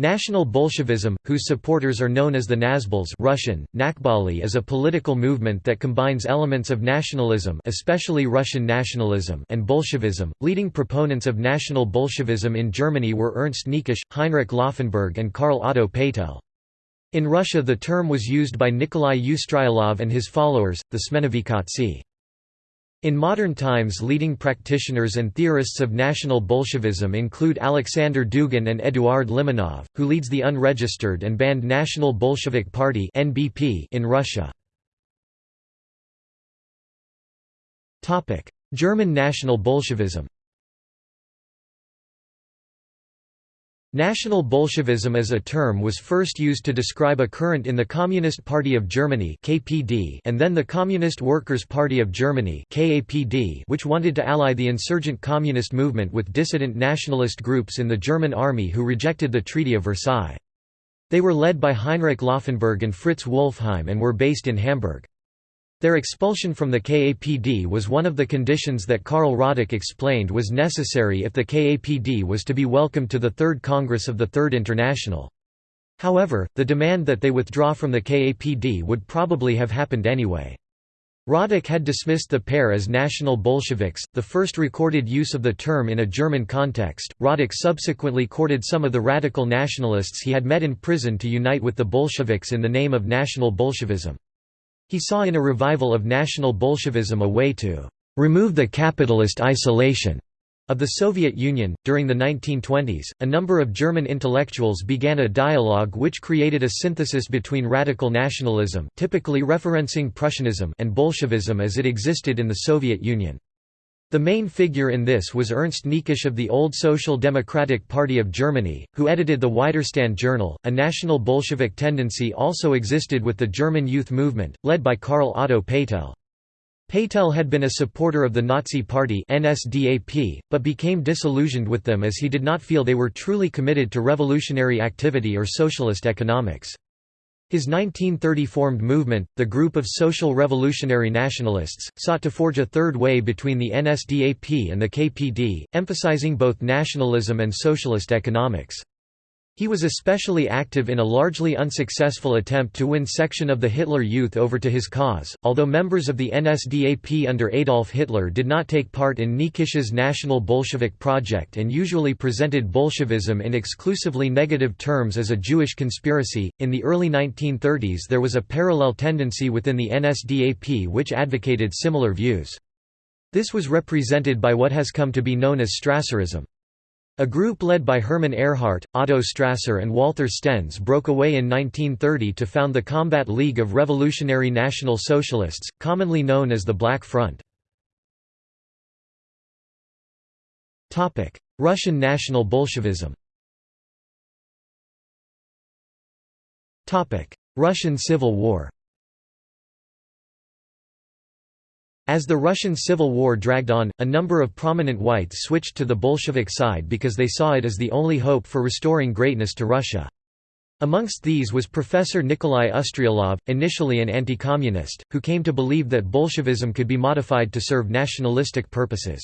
National Bolshevism, whose supporters are known as the Nazbols Russian, Nakbali is a political movement that combines elements of nationalism especially Russian nationalism and Bolshevism. Leading proponents of National Bolshevism in Germany were Ernst Niekisch, Heinrich Laufenberg and Karl Otto Paetel. In Russia the term was used by Nikolai Ustryalov and his followers, the Smenovekhovtsi. In modern times leading practitioners and theorists of National Bolshevism include Alexander Dugin and Eduard Limonov, who leads the unregistered and banned National Bolshevik Party in Russia. German National Bolshevism National Bolshevism as a term was first used to describe a current in the Communist Party of Germany (KPD) and then the Communist Workers' Party of Germany (KAPD), which wanted to ally the insurgent communist movement with dissident nationalist groups in the German army who rejected the Treaty of Versailles. They were led by Heinrich Laufenberg and Fritz Wolfheim and were based in Hamburg. Their expulsion from the KAPD was one of the conditions that Karl Radek explained was necessary if the KAPD was to be welcomed to the Third Congress of the Third International. However, the demand that they withdraw from the KAPD would probably have happened anyway. Radek had dismissed the pair as National Bolsheviks, the first recorded use of the term in a German context. Radek subsequently courted some of the radical nationalists he had met in prison to unite with the Bolsheviks in the name of National Bolshevism. He saw in a revival of National Bolshevism a way to remove the capitalist isolation of the Soviet Union. During the 1920s, a number of German intellectuals began a dialogue which created a synthesis between radical nationalism, typically referencing Prussianism, and Bolshevism as it existed in the Soviet Union. The main figure in this was Ernst Niekisch of the Old Social Democratic Party of Germany, who edited the Widerstand journal. A national Bolshevik tendency also existed with the German youth movement, led by Karl Otto Paetel. Paetel had been a supporter of the Nazi Party NSDAP, but became disillusioned with them as he did not feel they were truly committed to revolutionary activity or socialist economics. His 1930 formed movement, the Group of Social Revolutionary Nationalists, sought to forge a third way between the NSDAP and the KPD, emphasizing both nationalism and socialist economics. He was especially active in a largely unsuccessful attempt to win section of the Hitler Youth over to his cause, although members of the NSDAP under Adolf Hitler did not take part in Niekisch's National Bolshevik project and usually presented Bolshevism in exclusively negative terms as a Jewish conspiracy. In the early 1930s, there was a parallel tendency within the NSDAP which advocated similar views. This was represented by what has come to be known as Strasserism. A group led by Hermann Ehrhardt, Otto Strasser and Walther Stennes broke away in 1930 to found the Combat League of Revolutionary National Socialists, commonly known as the Black Front. Russian National Bolshevism Russian Civil War As the Russian Civil War dragged on, a number of prominent whites switched to the Bolshevik side because they saw it as the only hope for restoring greatness to Russia. Amongst these was Professor Nikolai Ustryalov, initially an anti-communist, who came to believe that Bolshevism could be modified to serve nationalistic purposes.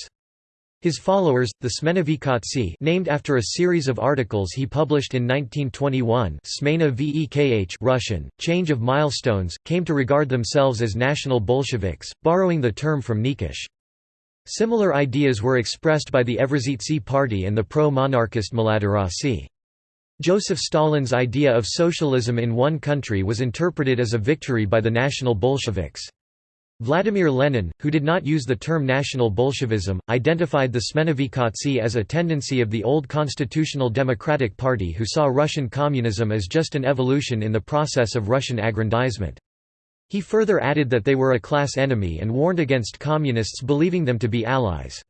His followers, the Smenovekhovtsi named after a series of articles he published in 1921 Smena Vekh Russian, Change of Milestones, came to regard themselves as national Bolsheviks, borrowing the term from Niekisch. Similar ideas were expressed by the Evrazitsi party and the pro-monarchist Mladorassy. Joseph Stalin's idea of socialism in one country was interpreted as a victory by the National Bolsheviks. Vladimir Lenin, who did not use the term National Bolshevism, identified the Smenovekhovtsi as a tendency of the old Constitutional Democratic Party who saw Russian communism as just an evolution in the process of Russian aggrandizement. He further added that they were a class enemy and warned against communists believing them to be allies.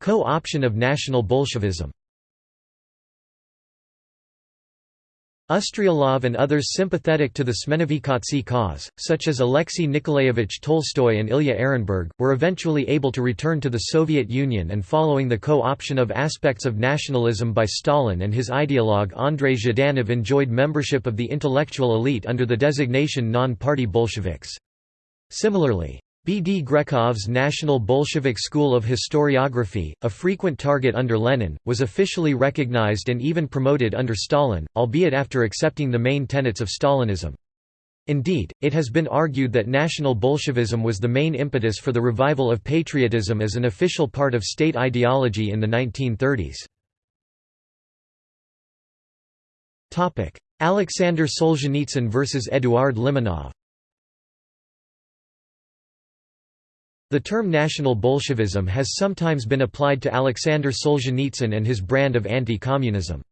Co-option of National Bolshevism Ustryalov and others sympathetic to the Smenovekhovtsi cause, such as Alexei Nikolaevich Tolstoy and Ilya Ehrenburg, were eventually able to return to the Soviet Union and following the co-option of aspects of nationalism by Stalin and his ideologue Andrei Zhdanov enjoyed membership of the intellectual elite under the designation non-party Bolsheviks. Similarly, B. D. Grekov's National Bolshevik School of Historiography, a frequent target under Lenin, was officially recognized and even promoted under Stalin, albeit after accepting the main tenets of Stalinism. Indeed, it has been argued that National Bolshevism was the main impetus for the revival of patriotism as an official part of state ideology in the 1930s. Alexander Solzhenitsyn versus Eduard Limonov The term National Bolshevism has sometimes been applied to Alexander Solzhenitsyn and his brand of anti-communism.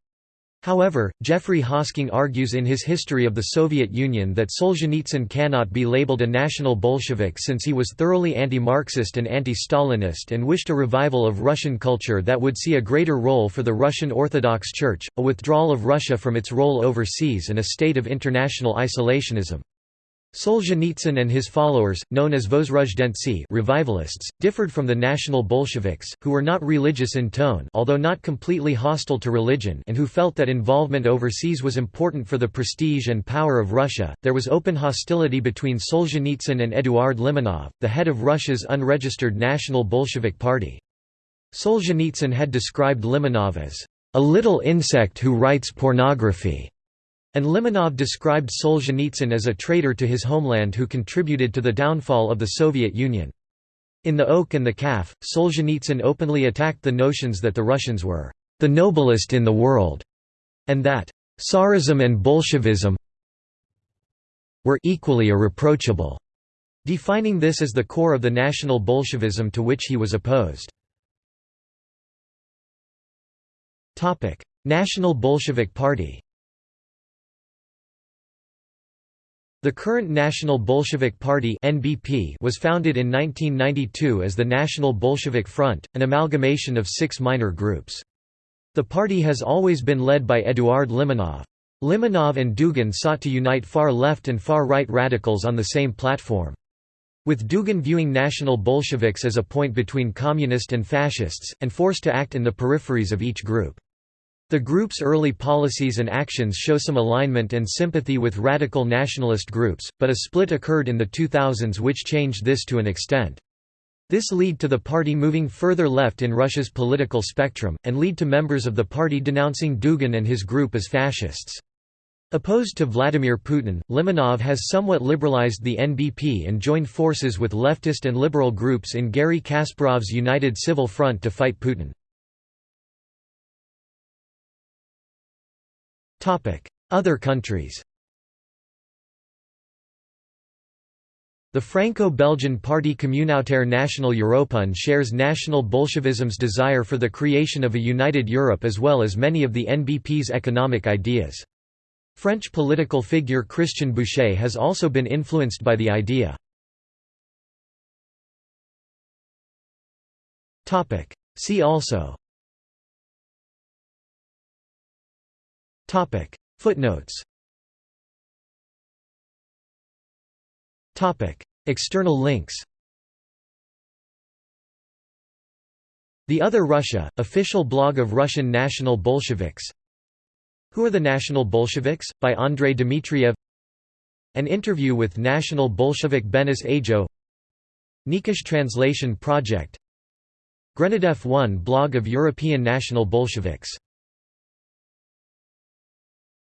However, Geoffrey Hosking argues in his History of the Soviet Union that Solzhenitsyn cannot be labeled a National Bolshevik since he was thoroughly anti-Marxist and anti-Stalinist and wished a revival of Russian culture that would see a greater role for the Russian Orthodox Church, a withdrawal of Russia from its role overseas and a state of international isolationism. Solzhenitsyn and his followers, known as Vozrozhdentsi revivalists, differed from the national Bolsheviks, who were not religious in tone although not completely hostile to religion and who felt that involvement overseas was important for the prestige and power of Russia. There was open hostility between Solzhenitsyn and Eduard Limonov, the head of Russia's unregistered National Bolshevik Party. Solzhenitsyn had described Limonov as a little insect who writes pornography and Limonov described Solzhenitsyn as a traitor to his homeland who contributed to the downfall of the Soviet Union. In The Oak and the Calf, Solzhenitsyn openly attacked the notions that the Russians were the noblest in the world, and that Tsarism and Bolshevism were equally irreproachable, defining this as the core of the National Bolshevism to which he was opposed. National Bolshevik Party The current National Bolshevik Party (NBP) was founded in 1992 as the National Bolshevik Front, an amalgamation of six minor groups. The party has always been led by Eduard Limonov. Limonov and Dugin sought to unite far-left and far-right radicals on the same platform. With Dugin viewing National Bolsheviks as a point between communist and fascists, and forced to act in the peripheries of each group. The group's early policies and actions show some alignment and sympathy with radical nationalist groups, but a split occurred in the 2000s which changed this to an extent. This lead to the party moving further left in Russia's political spectrum, and lead to members of the party denouncing Dugin and his group as fascists. Opposed to Vladimir Putin, Limonov has somewhat liberalized the NBP and joined forces with leftist and liberal groups in Garry Kasparov's United Civil Front to fight Putin. Other countries The Franco-Belgian party Communautaire National Européen shares National Bolshevism's desire for the creation of a united Europe as well as many of the NBP's economic ideas. French political figure Christian Bouchet has also been influenced by the idea. See also Topic. Footnotes. Topic. External links. The Other Russia, official blog of Russian National Bolsheviks. Who are the National Bolsheviks? by Andrei Dmitriev. An interview with National Bolshevik Benis Ajo. Niekisch Translation Project. Grenadef 1 blog of European National Bolsheviks